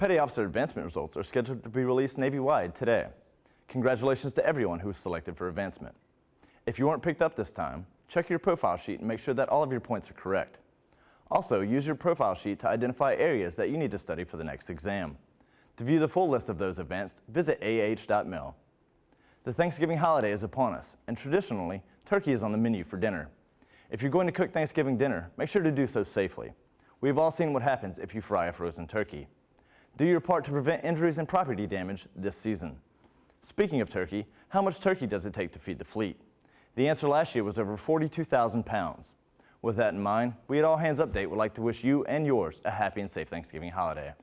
Petty Officer advancement results are scheduled to be released Navy-wide today. Congratulations to everyone who was selected for advancement. If you weren't picked up this time, check your profile sheet and make sure that all of your points are correct. Also, use your profile sheet to identify areas that you need to study for the next exam. To view the full list of those advanced, visit ah.mil. The Thanksgiving holiday is upon us, and traditionally, turkey is on the menu for dinner. If you're going to cook Thanksgiving dinner, make sure to do so safely. We've all seen what happens if you fry a frozen turkey. Do your part to prevent injuries and property damage this season. Speaking of turkey, how much turkey does it take to feed the fleet? The answer last year was over 42,000 pounds. With that in mind, we at All Hands Update would like to wish you and yours a happy and safe Thanksgiving holiday.